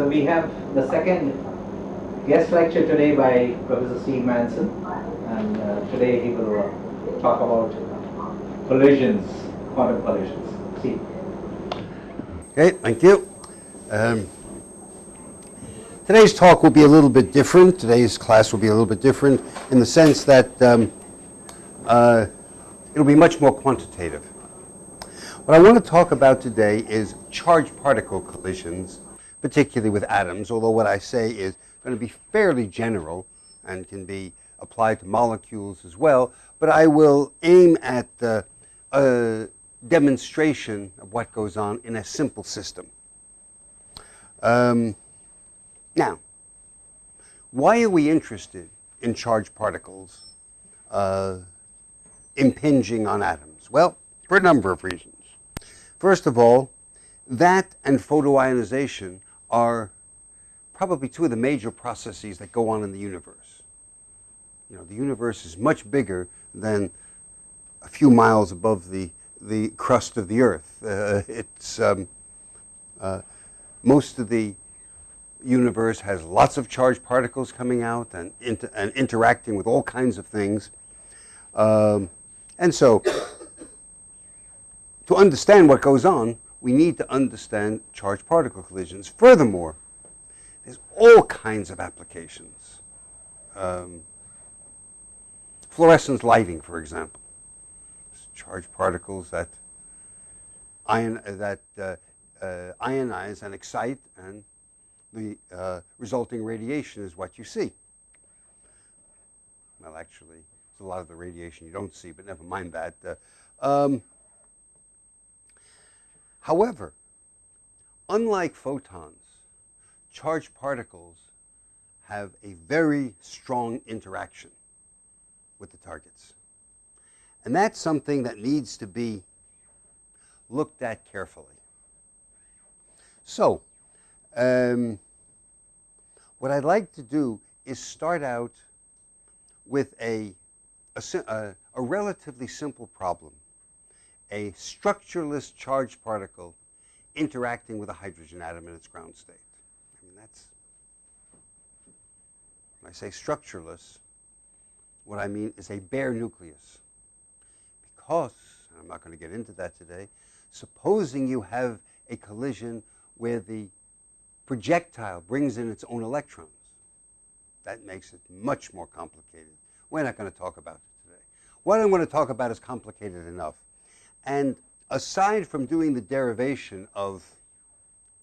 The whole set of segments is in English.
So we have the second guest lecture today by Professor Steve Manson, and uh, today he will uh, talk about collisions, quantum collisions. Steve. Okay, thank you. Um, today's talk will be a little bit different. Today's class will be a little bit different in the sense that um, uh, it'll be much more quantitative. What I want to talk about today is charged particle collisions, particularly with atoms, although what I say is going to be fairly general and can be applied to molecules as well, but I will aim at uh, a demonstration of what goes on in a simple system. Um, now, why are we interested in charged particles uh, impinging on atoms? Well, for a number of reasons. First of all, that and photoionization are probably two of the major processes that go on in the universe. You know, the universe is much bigger than a few miles above the, the crust of the earth. Uh, it's, um, uh, most of the universe has lots of charged particles coming out and, inter and interacting with all kinds of things. Um, and so to understand what goes on, we need to understand charged particle collisions. Furthermore, there's all kinds of applications. Um, fluorescence lighting, for example. charged particles that, ion, that uh, uh, ionize and excite, and the uh, resulting radiation is what you see. Well, actually, it's a lot of the radiation you don't see, but never mind that. Uh, um, However, unlike photons, charged particles have a very strong interaction with the targets. And that's something that needs to be looked at carefully. So, um, what I'd like to do is start out with a, a, a relatively simple problem a structureless charged particle interacting with a hydrogen atom in its ground state. I mean, that's, when I say structureless, what I mean is a bare nucleus. Because, I'm not going to get into that today, supposing you have a collision where the projectile brings in its own electrons, that makes it much more complicated. We're not going to talk about it today. What I'm going to talk about is complicated enough. And aside from doing the derivation of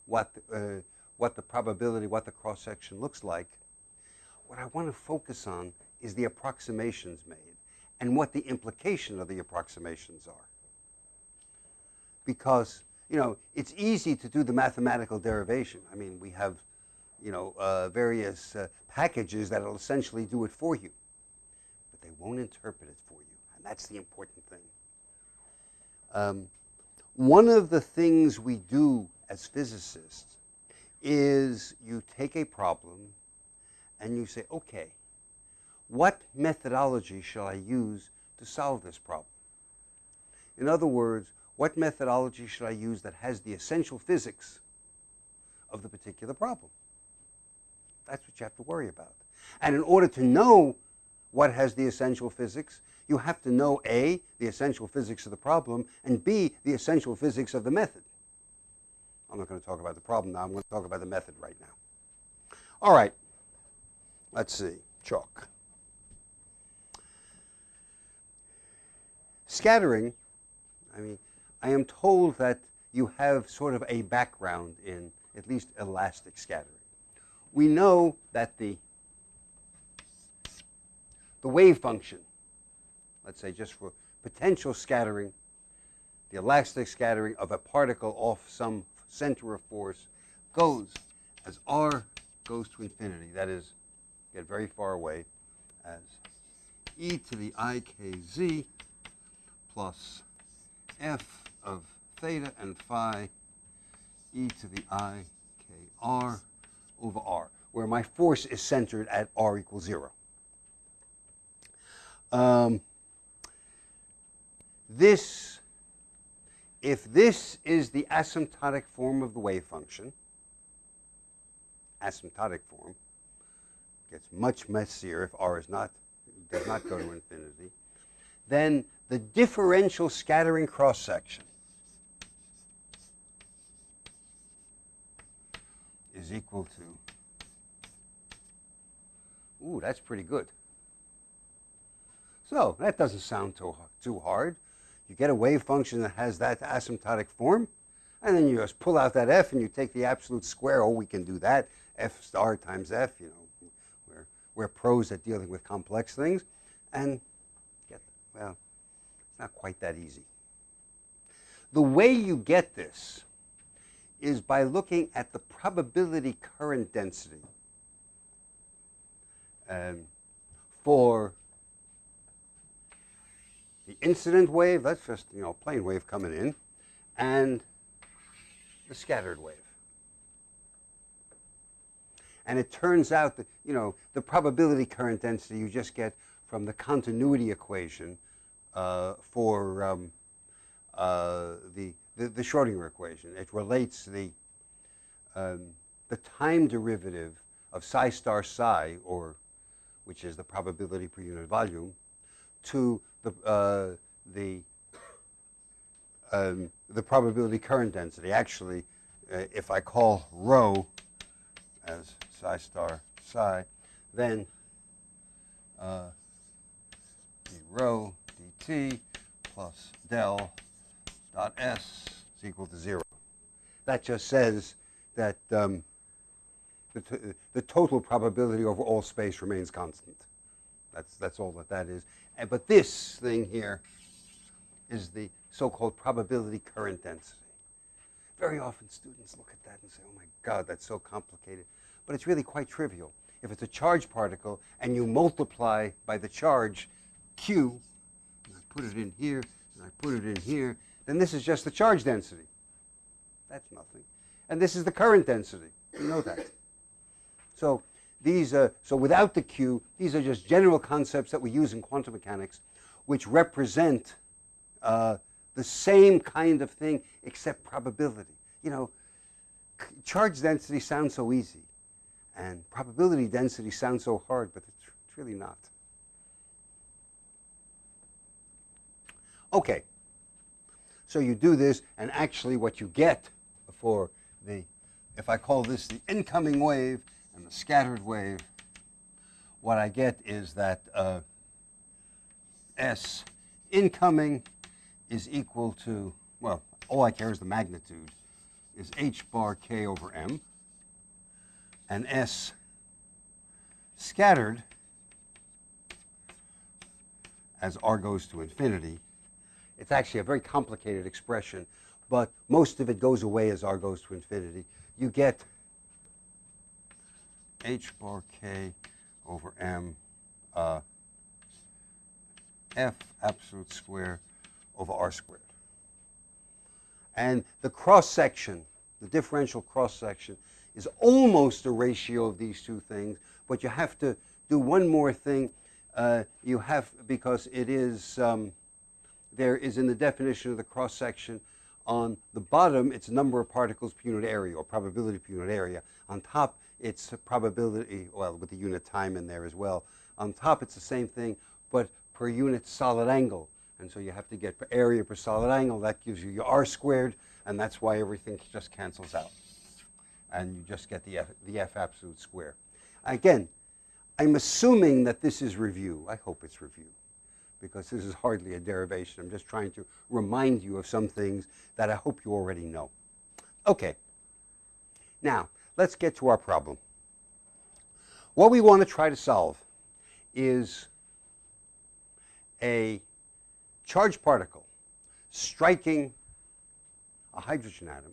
what, uh, what the probability, what the cross-section looks like, what I want to focus on is the approximations made and what the implication of the approximations are. Because, you know, it's easy to do the mathematical derivation. I mean, we have, you know, uh, various uh, packages that will essentially do it for you. But they won't interpret it for you. And that's the important thing. Um, one of the things we do as physicists is you take a problem and you say, okay, what methodology shall I use to solve this problem? In other words, what methodology should I use that has the essential physics of the particular problem? That's what you have to worry about. And in order to know what has the essential physics, you have to know A, the essential physics of the problem, and B, the essential physics of the method. I'm not going to talk about the problem now. I'm going to talk about the method right now. All right. Let's see. Chalk. Scattering, I mean, I am told that you have sort of a background in at least elastic scattering. We know that the, the wave function let's say just for potential scattering, the elastic scattering of a particle off some center of force goes as r goes to infinity, that is, get very far away, as e to the ikz plus f of theta and phi e to the ikr over r, where my force is centered at r equals 0. Um, this, if this is the asymptotic form of the wave function, asymptotic form. Gets much messier if r is not does not go to infinity. Then the differential scattering cross section is equal to. Ooh, that's pretty good. So that doesn't sound too, too hard. You get a wave function that has that asymptotic form, and then you just pull out that f and you take the absolute square. Oh, we can do that. f star times f, you know, we're, we're pros at dealing with complex things. And get, well, it's not quite that easy. The way you get this is by looking at the probability current density um, for the incident wave, that's just, you know, plane wave coming in, and the scattered wave. And it turns out that, you know, the probability current density you just get from the continuity equation uh, for um, uh, the, the, the, Schrodinger equation. It relates the, um, the time derivative of psi star psi, or which is the probability per unit volume, to the, uh, the, um, the probability current density. Actually, uh, if I call rho as psi star psi, then uh, d rho dt plus del dot s is equal to 0. That just says that um, the, the total probability over all space remains constant. That's, that's all that that is. And, but this thing here is the so-called probability current density. Very often students look at that and say, oh my God, that's so complicated. But it's really quite trivial. If it's a charged particle and you multiply by the charge Q, and I put it in here, and I put it in here, then this is just the charge density. That's nothing. And this is the current density. You know that. So these are, so without the Q, these are just general concepts that we use in quantum mechanics, which represent uh, the same kind of thing except probability. You know, charge density sounds so easy, and probability density sounds so hard, but it's, it's really not. Okay, so you do this, and actually what you get for the, if I call this the incoming wave, and the scattered wave, what I get is that uh, S incoming is equal to, well, all I care is the magnitude, is h bar k over m, and S scattered as r goes to infinity. It's actually a very complicated expression, but most of it goes away as r goes to infinity. You get h bar k over m uh, f absolute square over r squared. And the cross section, the differential cross section, is almost a ratio of these two things, but you have to do one more thing. Uh, you have, because it is, um, there is in the definition of the cross section, on the bottom, it's number of particles per unit area, or probability per unit area. On top, it's a probability, well, with the unit time in there as well. On top, it's the same thing, but per unit solid angle. And so you have to get area per solid angle. That gives you your r squared, and that's why everything just cancels out. And you just get the f, the f absolute square. Again, I'm assuming that this is review. I hope it's review, because this is hardly a derivation. I'm just trying to remind you of some things that I hope you already know. Okay. Now, let's get to our problem. What we want to try to solve is a charged particle striking a hydrogen atom.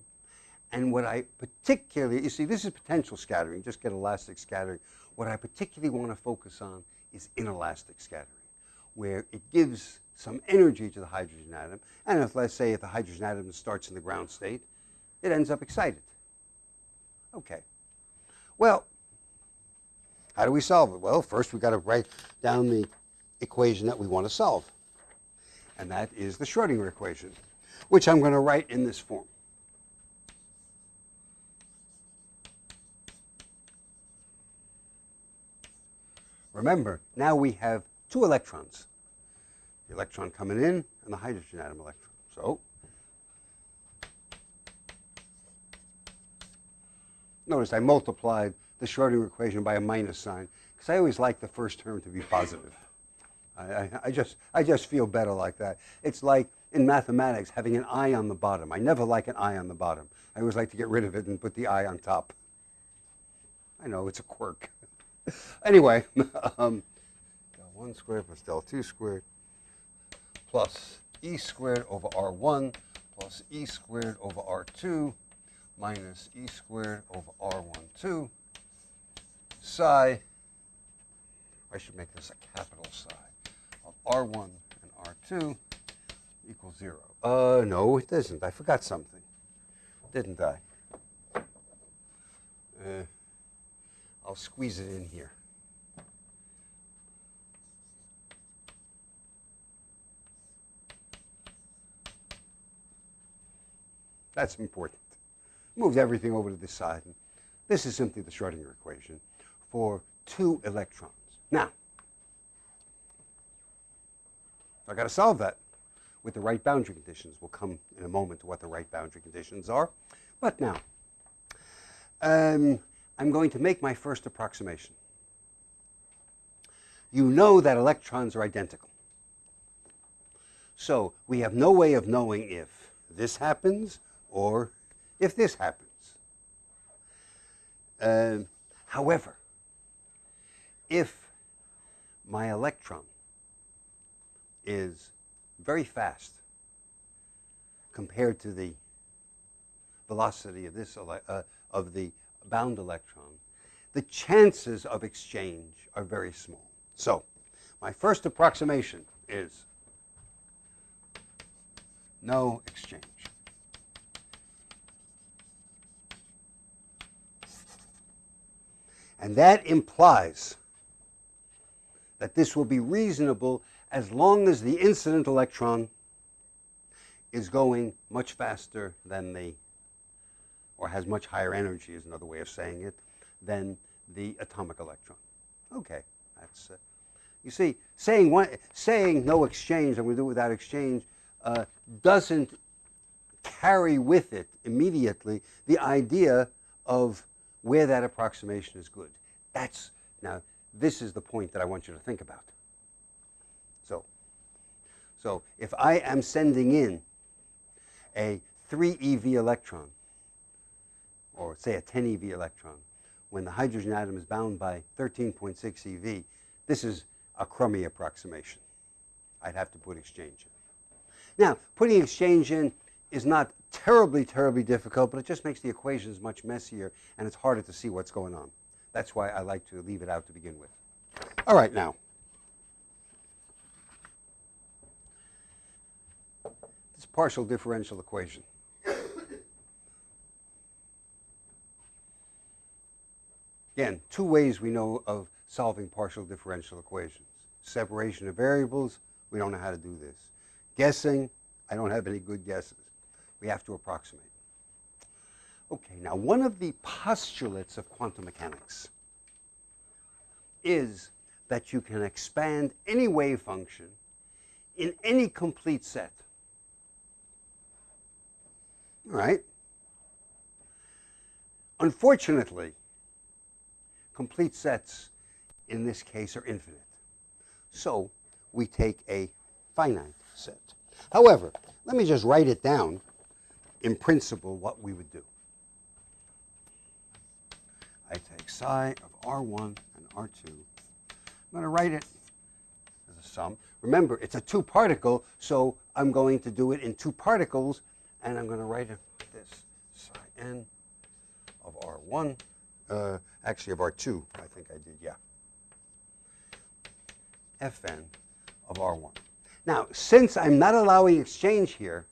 And what I particularly, you see, this is potential scattering, just get elastic scattering. What I particularly want to focus on is inelastic scattering, where it gives some energy to the hydrogen atom. And if, let's say, if the hydrogen atom starts in the ground state, it ends up excited. Okay. Well, how do we solve it? Well, first we've got to write down the equation that we want to solve. And that is the Schrodinger equation, which I'm going to write in this form. Remember, now we have two electrons, the electron coming in and the hydrogen atom electron. So notice I multiplied the Schrodinger equation by a minus sign because I always like the first term to be positive. I, I, just, I just feel better like that. It's like in mathematics having an i on the bottom. I never like an i on the bottom. I always like to get rid of it and put the i on top. I know, it's a quirk. anyway, um, del 1 squared plus del 2 squared plus e squared over r1 plus e squared over r2 minus e squared over r12 psi, I should make this a capital psi, of r1 and r2 equals 0. Uh, no, it doesn't. I forgot something, didn't I? Uh, I'll squeeze it in here. That's important. Moved everything over to this side. And this is simply the Schrodinger equation for two electrons. Now, I've got to solve that with the right boundary conditions. We'll come in a moment to what the right boundary conditions are. But now, um, I'm going to make my first approximation. You know that electrons are identical. So we have no way of knowing if this happens or if this happens. Um, however, if my electron is very fast compared to the velocity of this uh, of the bound electron, the chances of exchange are very small. So, my first approximation is no exchange. And that implies that this will be reasonable as long as the incident electron is going much faster than the, or has much higher energy is another way of saying it, than the atomic electron. Okay, that's, uh, you see, saying, one, saying no exchange, I'm going to do it without exchange, uh, doesn't carry with it immediately the idea of where that approximation is good. That's, now, this is the point that I want you to think about. So, so if I am sending in a 3 eV electron, or say a 10 eV electron, when the hydrogen atom is bound by 13.6 eV, this is a crummy approximation. I'd have to put exchange in. Now, putting exchange in is not terribly, terribly difficult, but it just makes the equations much messier and it's harder to see what's going on. That's why I like to leave it out to begin with. All right, now. This partial differential equation. Again, two ways we know of solving partial differential equations. Separation of variables, we don't know how to do this. Guessing, I don't have any good guesses. We have to approximate. Okay, now one of the postulates of quantum mechanics is that you can expand any wave function in any complete set. All right? Unfortunately, complete sets in this case are infinite. So we take a finite set. However, let me just write it down in principle what we would do. I take psi of R1 and R2. I'm going to write it as a sum. Remember, it's a two particle, so I'm going to do it in two particles, and I'm going to write it this. Psi n of R1, uh, actually of R2, I think I did, yeah. Fn of R1. Now, since I'm not allowing exchange here,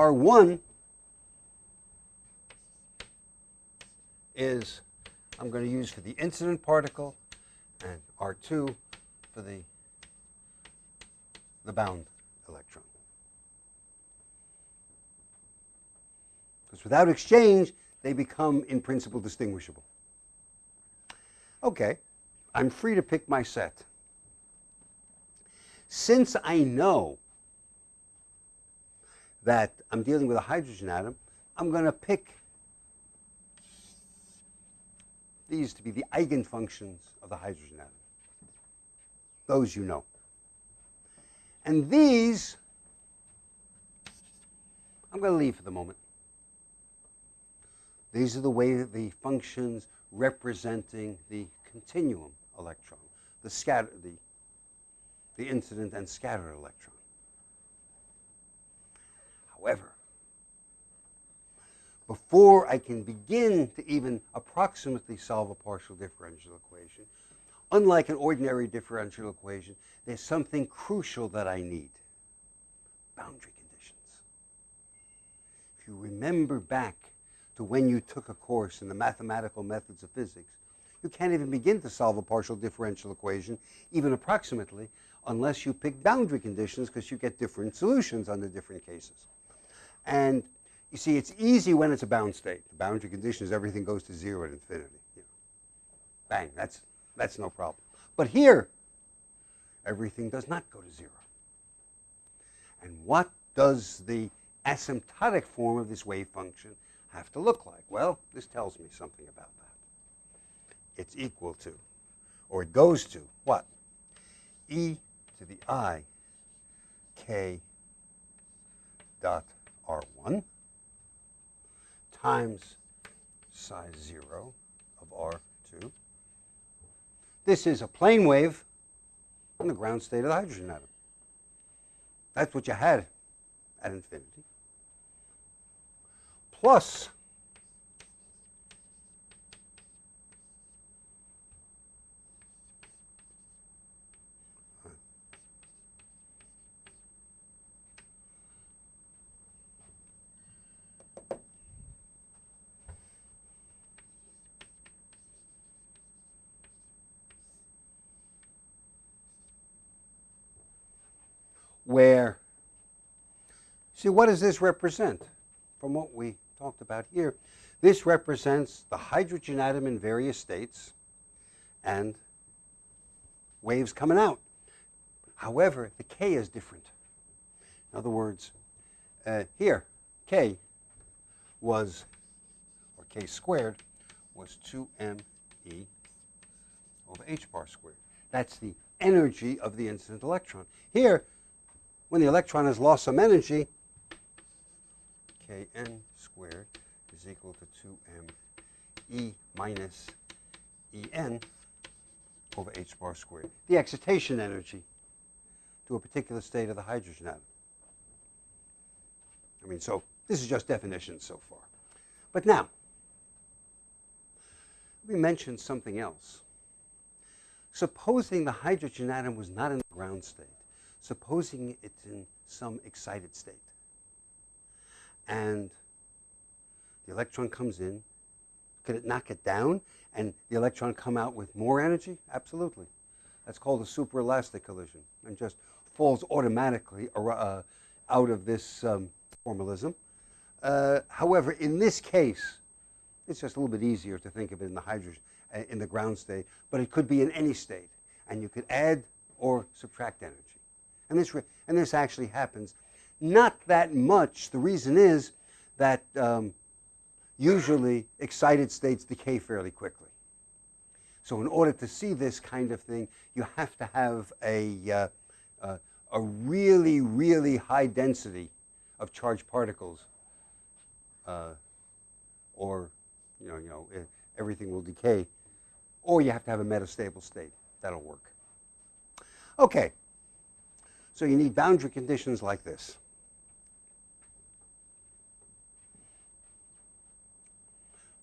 R1 is I'm going to use for the incident particle and R2 for the, the bound electron. Because without exchange, they become in principle distinguishable. Okay, I'm free to pick my set. Since I know that I'm dealing with a hydrogen atom, I'm going to pick these to be the eigenfunctions of the hydrogen atom. Those you know. And these, I'm going to leave for the moment. These are the way that the functions representing the continuum electron, the scatter, the, the incident and scattered electron. However, before I can begin to even approximately solve a partial differential equation, unlike an ordinary differential equation, there's something crucial that I need boundary conditions. If you remember back to when you took a course in the mathematical methods of physics, you can't even begin to solve a partial differential equation, even approximately, unless you pick boundary conditions because you get different solutions under different cases. And you see, it's easy when it's a bound state. The boundary condition is everything goes to zero at infinity. You know. Bang, that's, that's no problem. But here, everything does not go to zero. And what does the asymptotic form of this wave function have to look like? Well, this tells me something about that. It's equal to, or it goes to, what? e to the i k dot r1 times psi 0 of r2. This is a plane wave on the ground state of the hydrogen atom. That's what you had at infinity. Plus where, see, what does this represent from what we talked about here? This represents the hydrogen atom in various states and waves coming out. However, the K is different. In other words, uh, here, K was, or K squared, was 2me over h bar squared. That's the energy of the incident electron. Here, when the electron has lost some energy, Kn squared is equal to 2m E minus En over h bar squared. The excitation energy to a particular state of the hydrogen atom. I mean, so this is just definitions so far. But now, let me mention something else. Supposing the hydrogen atom was not in the ground state, supposing it's in some excited state. And the electron comes in, could it knock it down and the electron come out with more energy? Absolutely. That's called a superelastic collision and just falls automatically uh, out of this um, formalism. Uh, however, in this case, it's just a little bit easier to think of it in the hydrogen, uh, in the ground state, but it could be in any state. And you could add or subtract energy. And this, and this actually happens. Not that much. The reason is that um, usually excited states decay fairly quickly. So in order to see this kind of thing, you have to have a, uh, uh, a really, really high density of charged particles uh, or you know, you know, everything will decay. Or you have to have a metastable state. That'll work. Okay, so you need boundary conditions like this.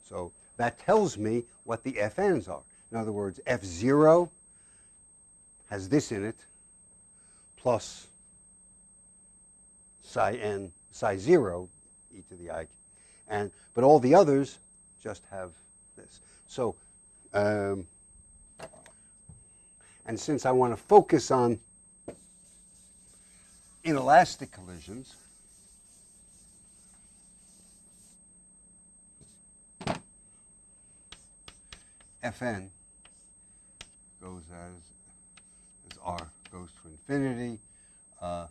So that tells me what the FNs are. In other words, F0 has this in it, plus psi n, psi 0, e to the i. And, but all the others just have this. So, um, and since I want to focus on inelastic collisions, Fn goes as, as r goes to infinity, uh,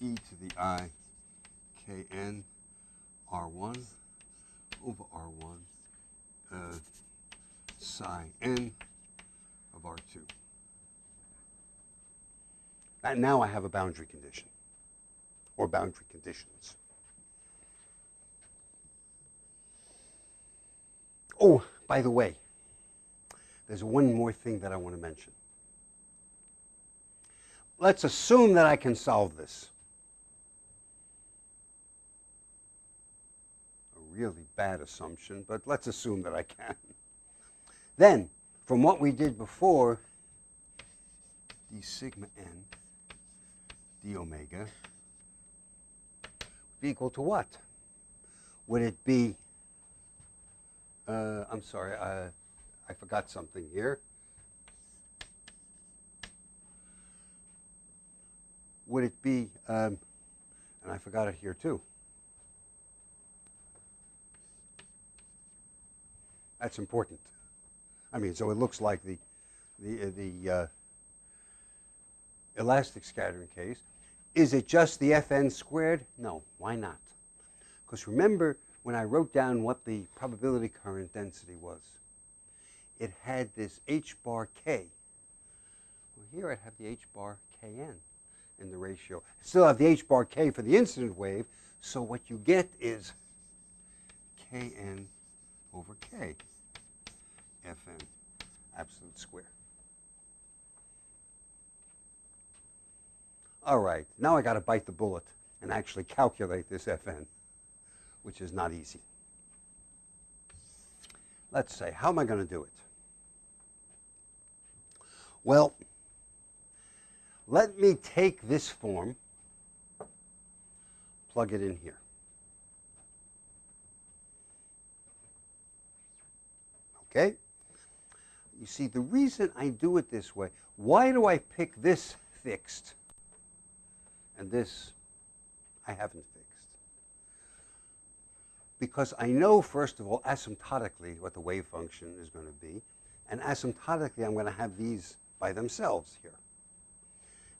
e to the i kn r1 over r1 uh, psi n of r2. Now I have a boundary condition, or boundary conditions. Oh, by the way, there's one more thing that I want to mention. Let's assume that I can solve this. A really bad assumption, but let's assume that I can. Then, from what we did before, d sigma n d omega would be equal to what? Would it be, uh, I'm sorry, uh, I forgot something here. Would it be, um, and I forgot it here too. That's important. I mean, so it looks like the, the, uh, the uh, elastic scattering case. Is it just the Fn squared? No, why not? Because remember when I wrote down what the probability current density was, it had this h bar k. Well, here I have the h bar kn in the ratio. Still have the h bar k for the incident wave, so what you get is kn over k fn absolute square. All right, now I got to bite the bullet and actually calculate this fn, which is not easy. Let's say, how am I going to do it? Well, let me take this form, plug it in here. Okay? You see, the reason I do it this way, why do I pick this fixed and this I haven't fixed? Because I know, first of all, asymptotically what the wave function is going to be, and asymptotically I'm going to have these by themselves here.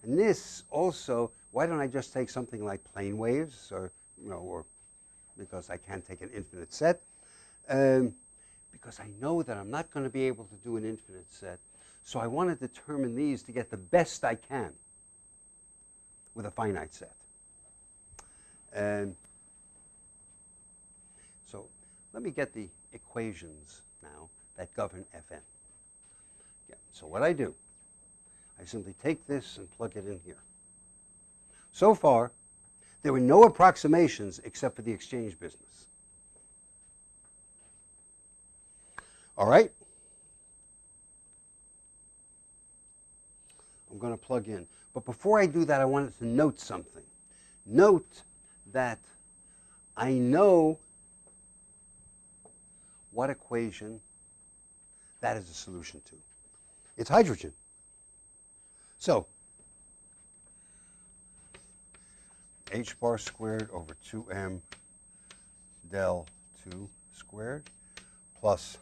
And this also, why don't I just take something like plane waves, or, you know, or because I can't take an infinite set, um, because I know that I'm not going to be able to do an infinite set. So I want to determine these to get the best I can with a finite set. And so let me get the equations now that govern Fn. Yeah, so what I do, I simply take this and plug it in here. So far, there were no approximations except for the exchange business. All right? I'm going to plug in. But before I do that, I wanted to note something. Note that I know what equation that is a solution to. It's hydrogen. So, h bar squared over 2m del 2 squared plus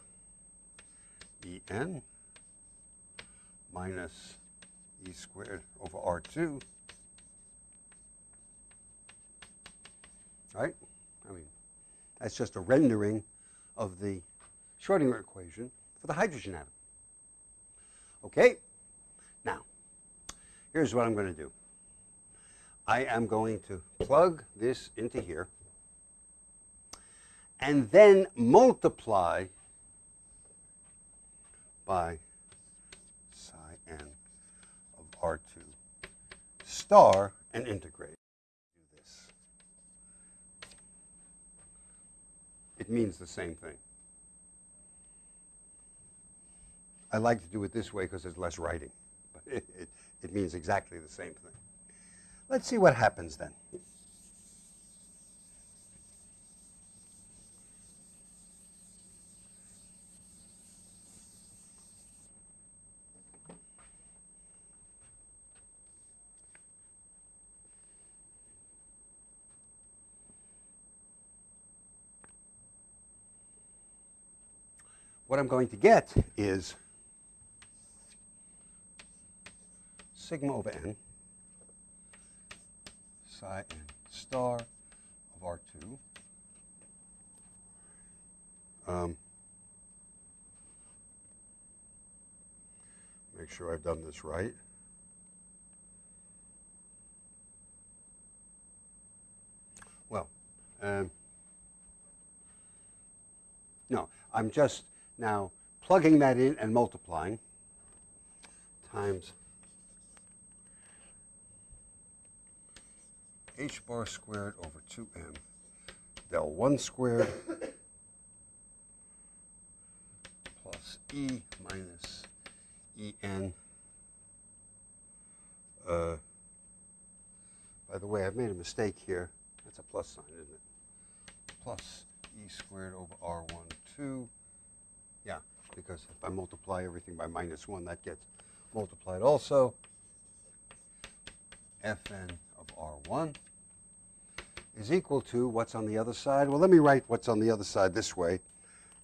en minus e squared over r2. Right? I mean, that's just a rendering of the Schrodinger equation for the hydrogen atom. Okay? Now, here's what I'm going to do. I am going to plug this into here and then multiply by of R2 star and integrate. This. It means the same thing. I like to do it this way because there's less writing, but it, it, it means exactly the same thing. Let's see what happens then. What I'm going to get is sigma over n psi n star of R2 um, make sure I've done this right. Well, um, no, I'm just now plugging that in and multiplying times h bar squared over 2m del 1 squared plus e minus en. Uh, by the way, I've made a mistake here. That's a plus sign, isn't it? Plus e squared over r1, 2. Yeah, because if I multiply everything by minus 1, that gets multiplied also. fn of r1 is equal to what's on the other side. Well, let me write what's on the other side this way,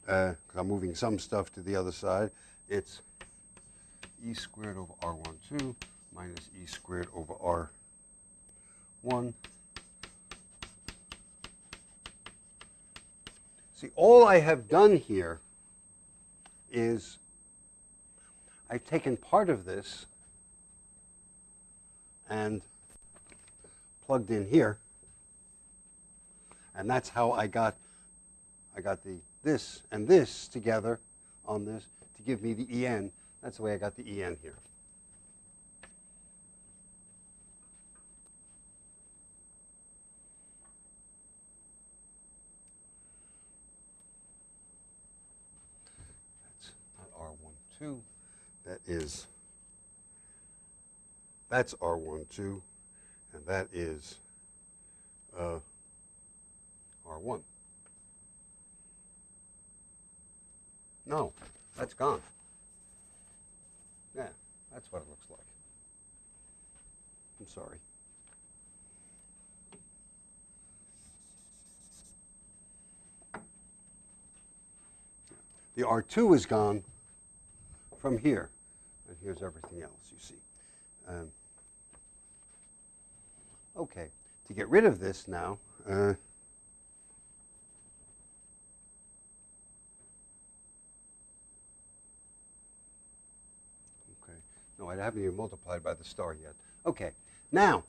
because uh, I'm moving some stuff to the other side. It's e squared over r12 minus e squared over r1. See, all I have done here is I've taken part of this and plugged in here. And that's how I got I got the this and this together on this to give me the en. That's the way I got the en here. That's not R12. That is, that's R12, and that is uh, R1. No, that's gone. Yeah, that's what it looks like. I'm sorry. The R2 is gone from here. And here's everything else, you see. Um, okay, to get rid of this now, uh, No, I haven't even multiplied by the star yet. Okay, now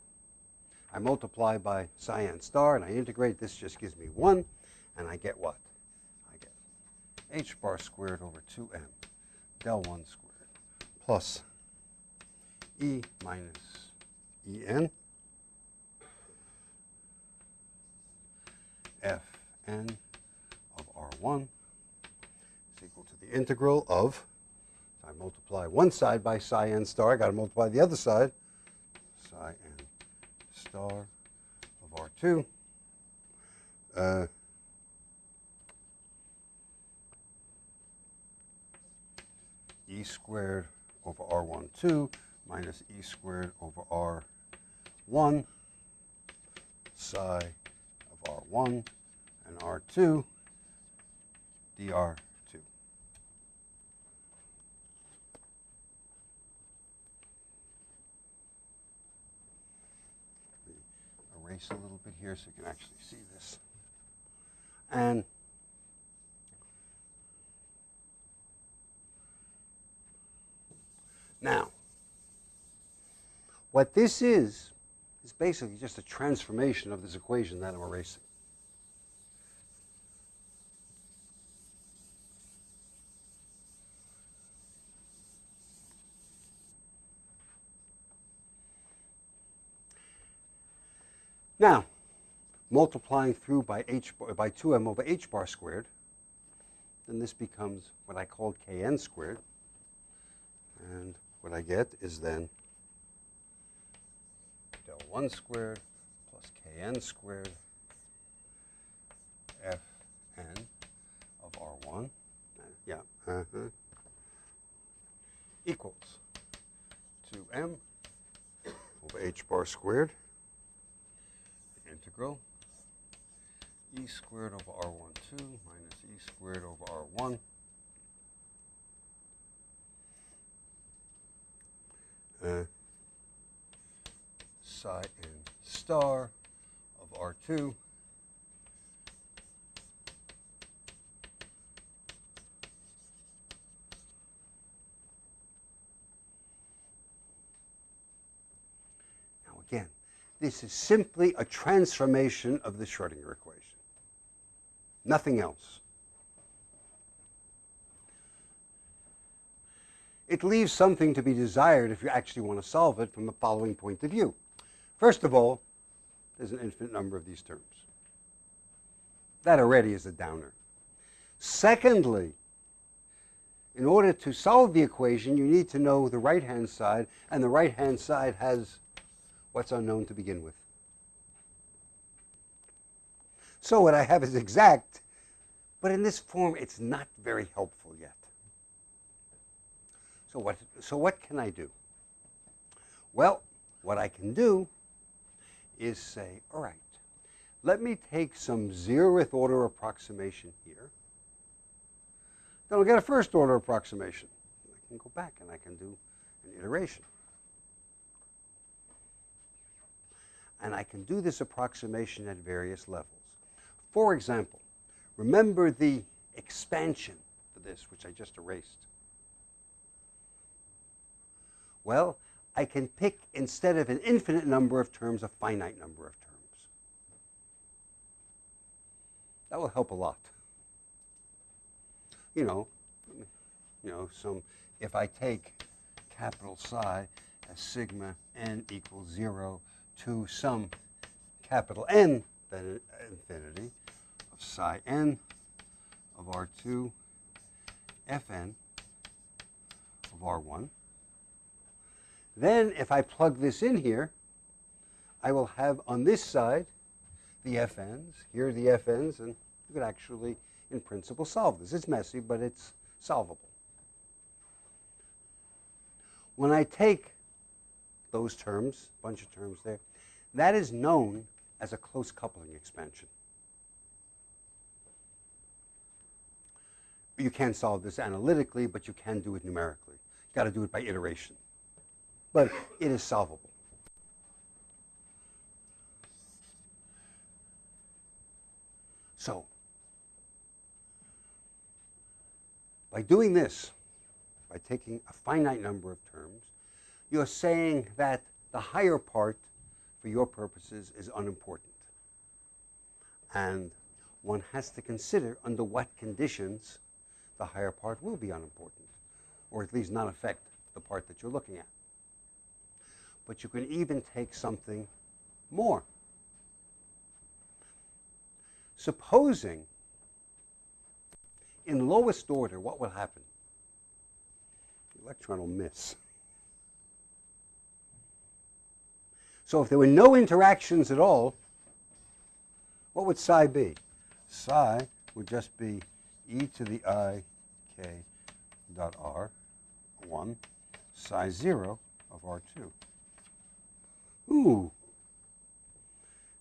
I multiply by psi n star and I integrate. This just gives me 1, and I get what? I get h bar squared over 2m del 1 squared plus e minus en fn of r1 is equal to the integral of I multiply one side by psi n star. I got to multiply the other side. Psi n star of R2. Uh, e squared over R12 minus e squared over R1 psi of R1 and R2 dr erase a little bit here so you can actually see this. And now, what this is, is basically just a transformation of this equation that I'm erasing. Now, multiplying through by h by 2m over h bar squared, then this becomes what I called kn squared. And what I get is then del 1 squared plus kn squared fn of r1, yeah, uh -huh, equals 2m over h bar squared integral e squared over r12 minus e squared over r1 uh, psi n star of R2 Now again, this is simply a transformation of the Schrodinger equation. Nothing else. It leaves something to be desired if you actually want to solve it from the following point of view. First of all, there's an infinite number of these terms. That already is a downer. Secondly, in order to solve the equation, you need to know the right-hand side, and the right-hand side has what's unknown to begin with. So what I have is exact, but in this form, it's not very helpful. So what, so what can I do? Well, what I can do is say, all right, let me take some zeroth order approximation here. Then I'll get a first order approximation. I can go back and I can do an iteration. And I can do this approximation at various levels. For example, remember the expansion for this, which I just erased. Well, I can pick, instead of an infinite number of terms, a finite number of terms. That will help a lot. You know, you know, some, if I take capital psi as sigma n equals 0 to some capital N, then infinity, of psi n of R2 fn of R1, then if I plug this in here, I will have on this side the fn's, here are the fn's, and you could actually, in principle, solve this. It's messy, but it's solvable. When I take those terms, a bunch of terms there, that is known as a close coupling expansion. You can't solve this analytically, but you can do it numerically. You've got to do it by iteration but it is solvable. So, by doing this, by taking a finite number of terms, you're saying that the higher part, for your purposes, is unimportant. And one has to consider under what conditions the higher part will be unimportant, or at least not affect the part that you're looking at but you can even take something more. Supposing in lowest order, what will happen? The electron will miss. So if there were no interactions at all, what would psi be? Psi would just be e to the i k dot r 1 psi 0 of r2. Ooh,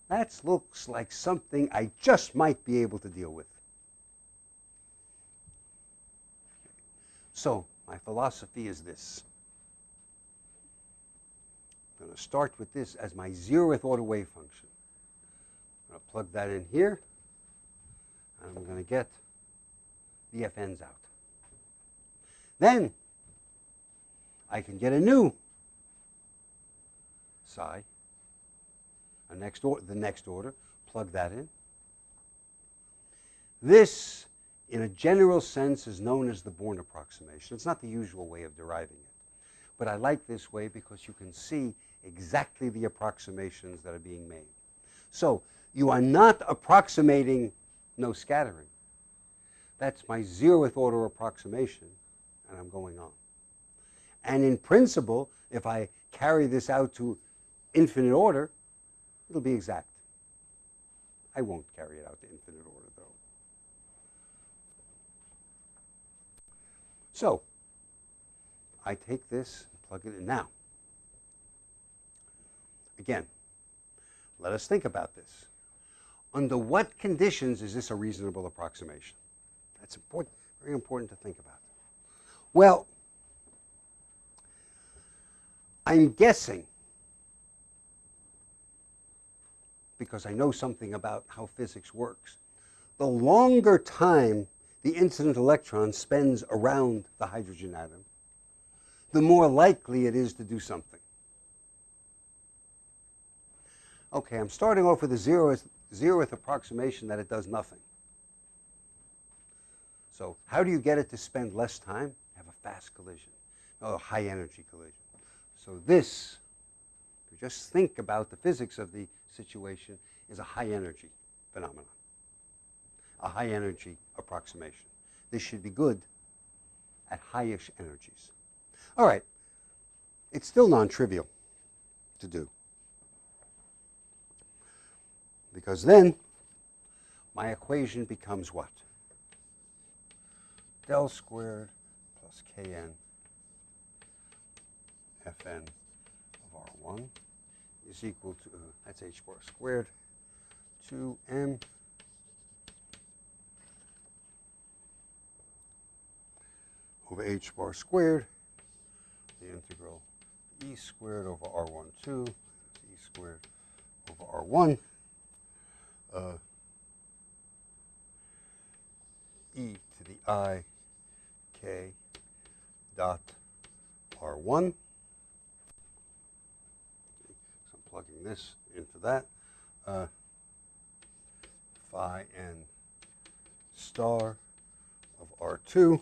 that looks like something I just might be able to deal with. So, my philosophy is this. I'm going to start with this as my zeroth order wave function. I'm going to plug that in here, and I'm going to get the fn's out. Then I can get a new psi, a next or the next order, plug that in. This, in a general sense, is known as the Born approximation. It's not the usual way of deriving it. But I like this way because you can see exactly the approximations that are being made. So you are not approximating no scattering. That's my zeroth order approximation, and I'm going on. And in principle, if I carry this out to infinite order, it'll be exact. I won't carry it out to infinite order, though. So, I take this plug it in. Now, again, let us think about this. Under what conditions is this a reasonable approximation? That's important, very important to think about. Well, I'm guessing because I know something about how physics works. The longer time the incident electron spends around the hydrogen atom, the more likely it is to do something. Okay, I'm starting off with a zeroth, zeroth approximation that it does nothing. So how do you get it to spend less time? Have a fast collision, a high energy collision. So this, just think about the physics of the situation, is a high energy phenomenon, a high energy approximation. This should be good at highish energies. All right, it's still non-trivial to do. Because then my equation becomes what? Del squared plus Kn Fn of R1 is equal to, uh, that's h bar squared, 2m over h bar squared, the integral e squared over r1 2, e squared over r1, uh, e to the i k dot r1. So I'm plugging this into that. Uh, phi n star of r2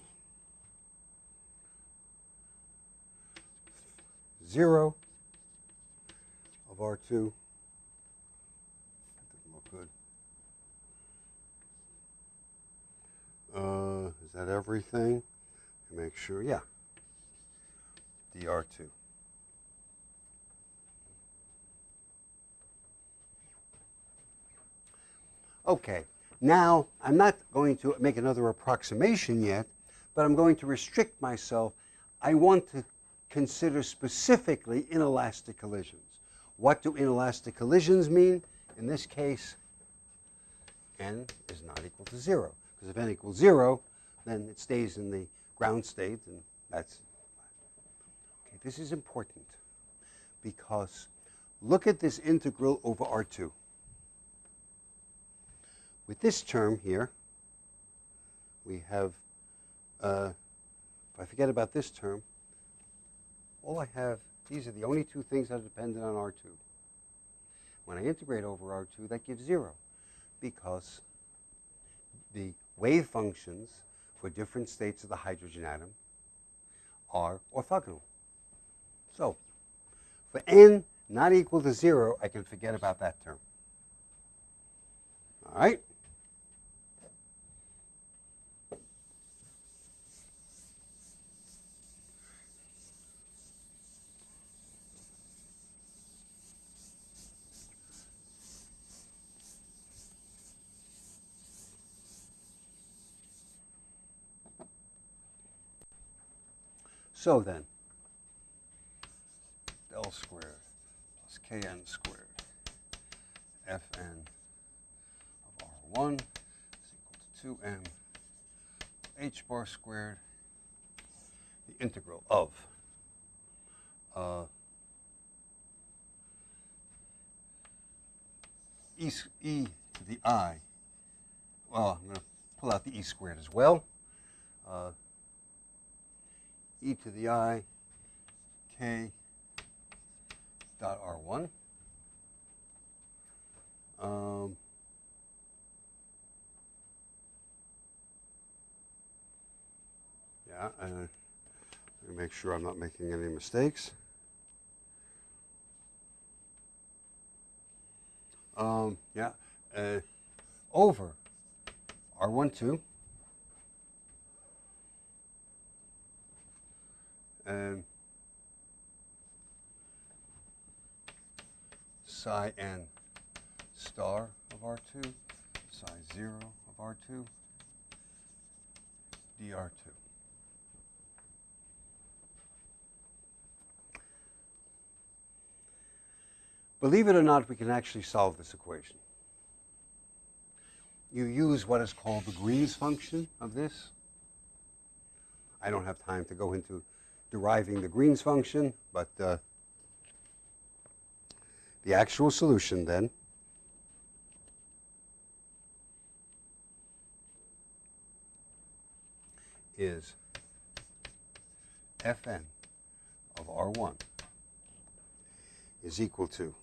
0 of R2. That didn't look good. Uh, is that everything? Make sure, yeah. DR2. Okay, now I'm not going to make another approximation yet, but I'm going to restrict myself. I want to consider specifically inelastic collisions. What do inelastic collisions mean? In this case, n is not equal to 0. Because if n equals 0, then it stays in the ground state, and that's okay. This is important because look at this integral over R2. With this term here, we have, uh, if I forget about this term, all I have, these are the only two things that are dependent on R2. When I integrate over R2, that gives 0 because the wave functions for different states of the hydrogen atom are orthogonal. So for n not equal to 0, I can forget about that term. All right? So then, del squared plus kn squared fn of r1 is equal to 2m h bar squared, the integral of uh, e, e to the i, well, I'm going to pull out the e squared as well. Uh, e to the i k dot r1. Um, yeah, uh, make sure I'm not making any mistakes. Um, yeah, uh, over R1, 2 and psi n star of R2, psi 0 of R2, dr2. Believe it or not, we can actually solve this equation. You use what is called the Green's function of this. I don't have time to go into deriving the Green's function, but uh, the actual solution then. Is Fn of R1 is equal to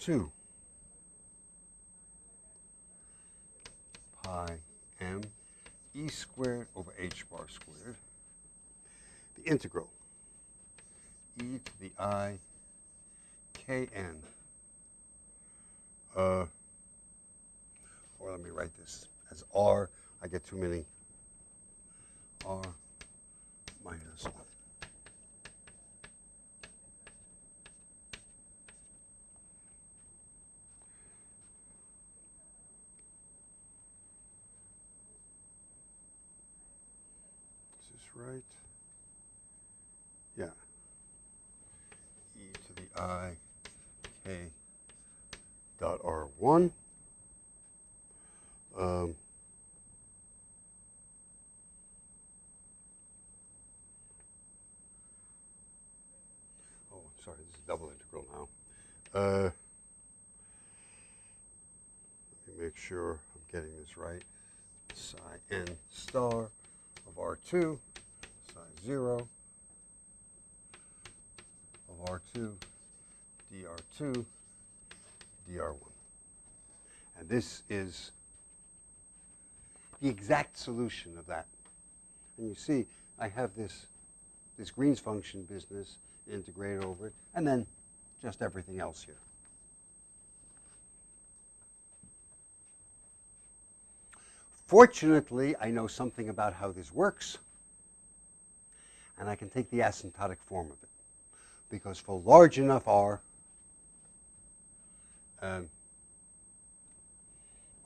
2 pi m e squared over h bar squared, the integral e to the i k n. Uh, or let me write this as r. I get too many r minus 1. Is this right? Yeah. e to the i k dot r1. Um, oh, sorry, this is a double integral now. Uh, let me make sure I'm getting this right. Psi n star of R2, psi 0 of R2, dr2, dr1. And this is the exact solution of that. And you see, I have this, this Green's function business integrated over it, and then just everything else here. Fortunately, I know something about how this works, and I can take the asymptotic form of it. Because for large enough r, um,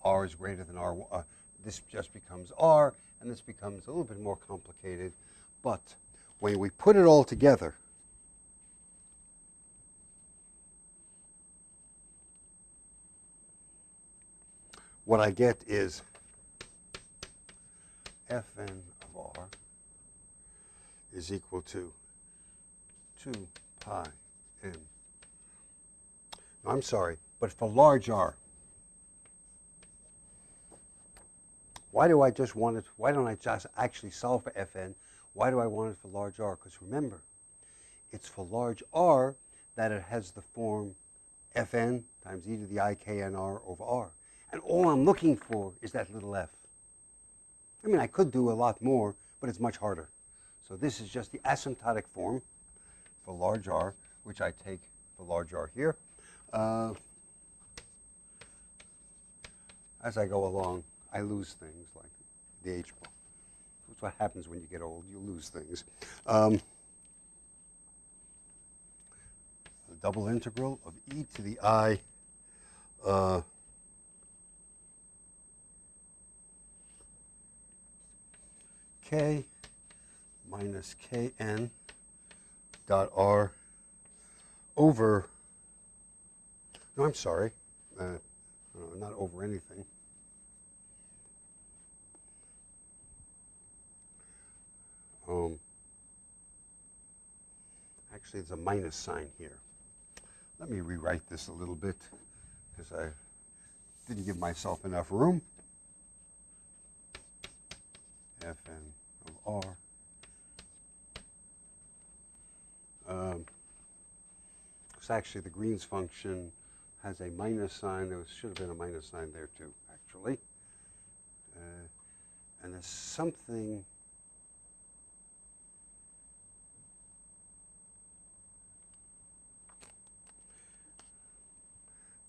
r is greater than r, uh, this just becomes r, and this becomes a little bit more complicated. But when we put it all together, what I get is fn of r is equal to 2 pi. No, I'm sorry, but for large r, why do I just want it, why don't I just actually solve for fn? Why do I want it for large r? Because remember, it's for large r that it has the form fn times e to the i k n r over r. And all I'm looking for is that little f. I mean, I could do a lot more, but it's much harder. So this is just the asymptotic form for large R, which I take for large R here. Uh, as I go along, I lose things like the H bar. That's what happens when you get old. You lose things. Um, the double integral of e to the i uh, k minus kn dot r over, no, I'm sorry, uh, not over anything. Um, actually, it's a minus sign here. Let me rewrite this a little bit because I didn't give myself enough room. Fn of r. Um, it's actually the Green's function has a minus sign. There was, should have been a minus sign there too, actually. Uh, and there's something.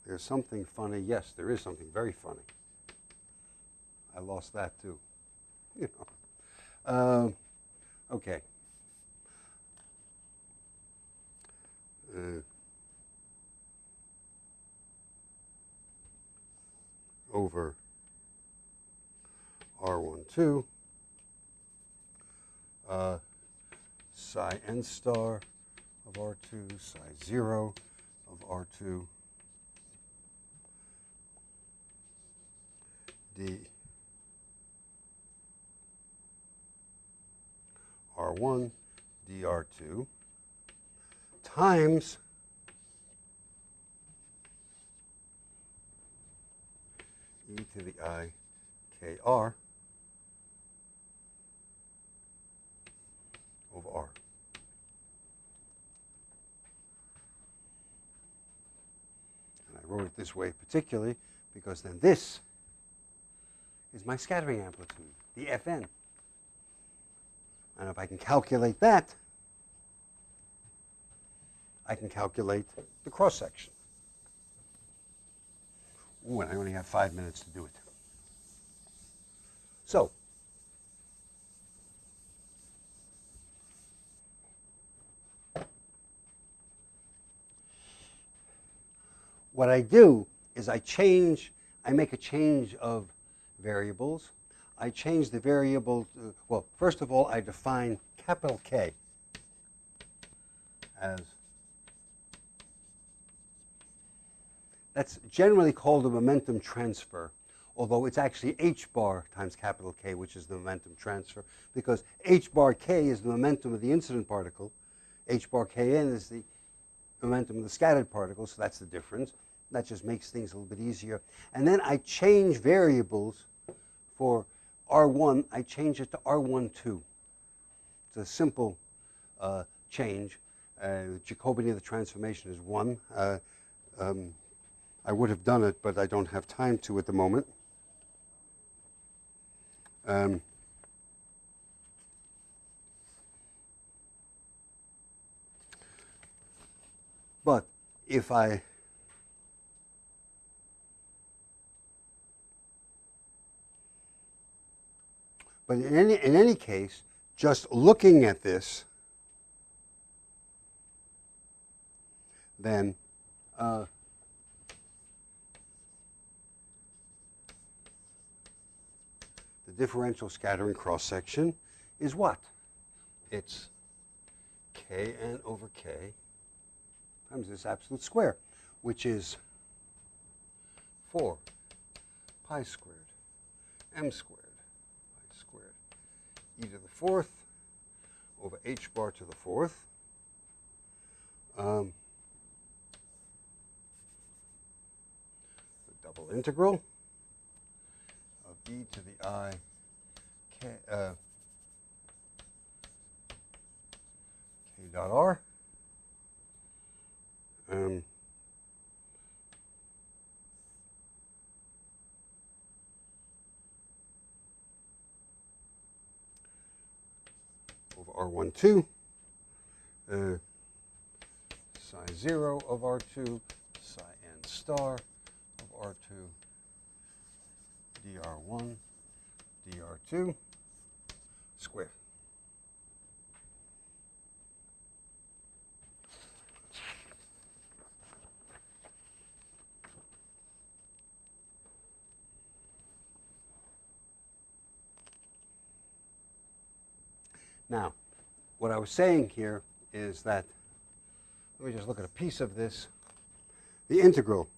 There's something funny. Yes, there is something very funny. I lost that too. You know. Uh, okay. Uh, over R12 uh, psi n star of R2, psi 0 of R2, d. R1 dr2 times e to the i k r wrote it this way particularly because then this is my scattering amplitude, the Fn. And if I can calculate that, I can calculate the cross section. Ooh, and I only have five minutes to do it. So, what I do is I change, I make a change of variables. I change the variable, to, well, first of all, I define capital K as, that's generally called a momentum transfer, although it's actually h bar times capital K, which is the momentum transfer, because h bar K is the momentum of the incident particle, h bar Kn is the momentum of the scattered particle, so that's the difference. That just makes things a little bit easier. And then I change variables for R1, I change it to R12. It's a simple uh, change. Uh, Jacobian of the transformation is 1. Uh, um, I would have done it, but I don't have time to at the moment. Um, but if I But in any, in any case, just looking at this, then uh, the differential scattering cross section is what? It's kn over k times this absolute square, which is 4 pi squared m squared fourth over h bar to the fourth. Um, the double integral of e to the i k, uh, k dot r. Um, R12, uh, psi 0 of R2, psi n star of R2, dr1, dr2 squared. Now, what I was saying here is that, let me just look at a piece of this. The integral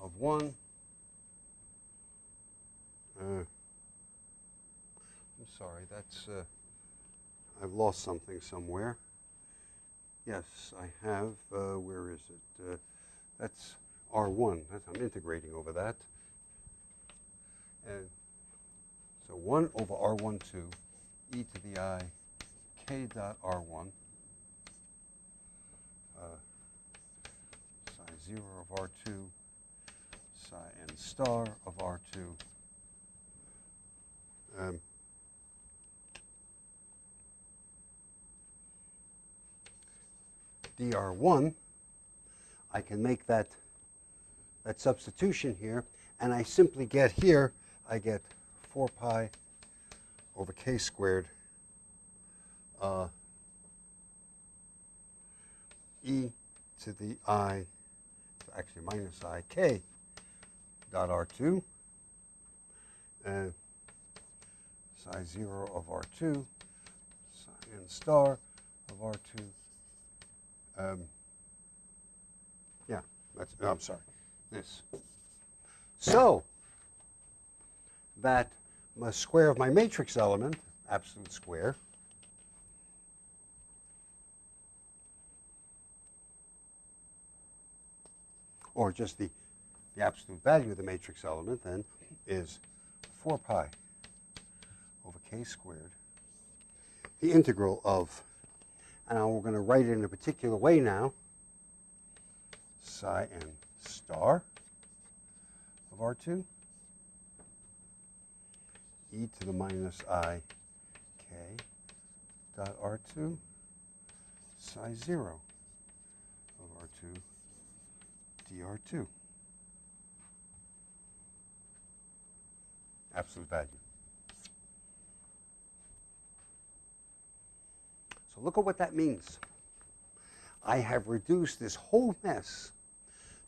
of 1, uh, I'm sorry, that's, uh, I've lost something somewhere. Yes, I have, uh, where is it? Uh, that's R1, that's, I'm integrating over that. And so 1 over R12 e to the i k dot r1 uh, psi 0 of r2 psi n star of r2 um, dr1 I can make that that substitution here and I simply get here I get 4 pi over k squared uh, e to the i, actually minus i k dot r2, and psi 0 of r2, psi n star of r2. Um, yeah, that's, no, I'm sorry, this. So, that my square of my matrix element, absolute square, or just the, the absolute value of the matrix element then is 4 pi over k squared, the integral of, and now we're going to write it in a particular way now, psi n star of R2 e to the minus i k dot R2 psi 0 of R2 dr2. Absolute value. So look at what that means. I have reduced this whole mess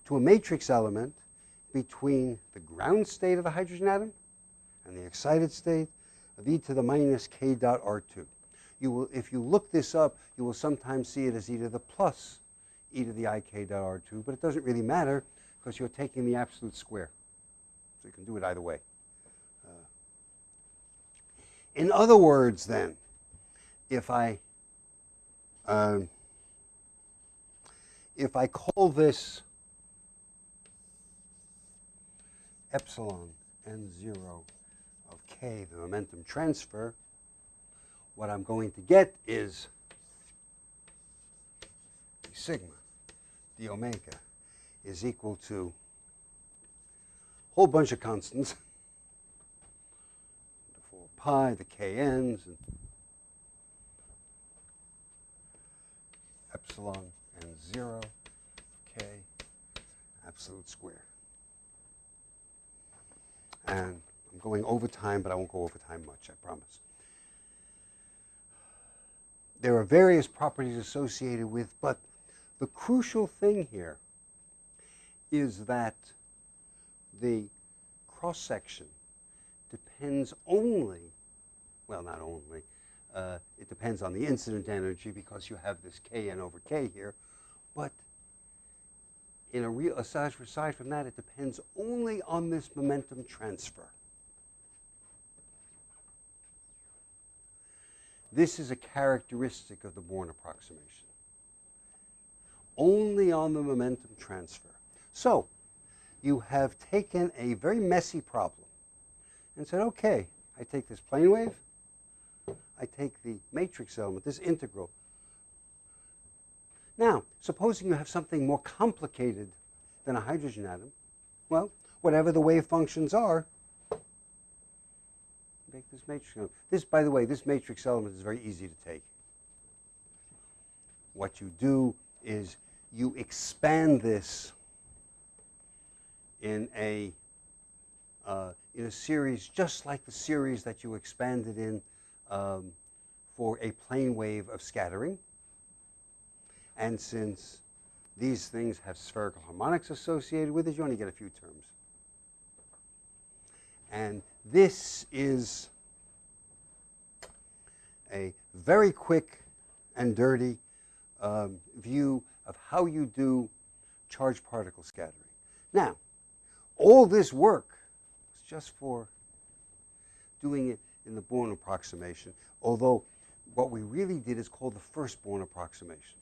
to a matrix element between the ground state of the hydrogen atom and the excited state of e to the minus k dot r2. You will, if you look this up, you will sometimes see it as e to the plus e to the ik dot r2, but it doesn't really matter because you're taking the absolute square. So you can do it either way. Uh, in other words, then, if I um, if I call this epsilon n0 of k, the momentum transfer, what I'm going to get is sigma d omega is equal to a whole bunch of constants, the 4 pi, the kn's, and epsilon and 0 k absolute square. And I'm going over time, but I won't go over time much, I promise. There are various properties associated with, but the crucial thing here is that the cross section depends only, well, not only, uh, it depends on the incident energy because you have this kn over k here, but in a real aside, aside from that, it depends only on this momentum transfer. This is a characteristic of the Born approximation. Only on the momentum transfer. So, you have taken a very messy problem and said, okay, I take this plane wave, I take the matrix element, this integral. Now, supposing you have something more complicated than a hydrogen atom, well, whatever the wave functions are, make this matrix element. This, by the way, this matrix element is very easy to take. What you do is you expand this in a uh, in a series just like the series that you expanded in um, for a plane wave of scattering. And since these things have spherical harmonics associated with it, you only get a few terms. And this is a very quick and dirty um, view of how you do charged particle scattering. Now, all this work was just for doing it in the Born approximation, although what we really did is called the first Born approximation.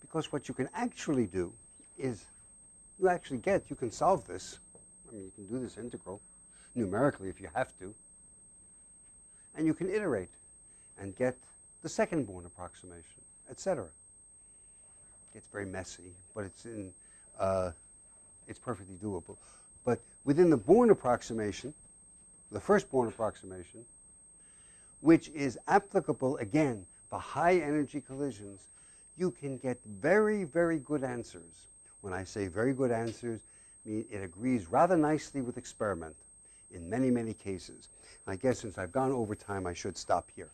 Because what you can actually do is you actually get, you can solve this. I mean, you can do this integral numerically if you have to. And you can iterate and get the second Born approximation, etc. It's very messy, but it's in, uh, it's perfectly doable. But within the Born approximation, the first Born approximation, which is applicable again for high energy collisions, you can get very, very good answers. When I say very good answers, I mean it agrees rather nicely with experiment in many, many cases. I guess since I've gone over time, I should stop here.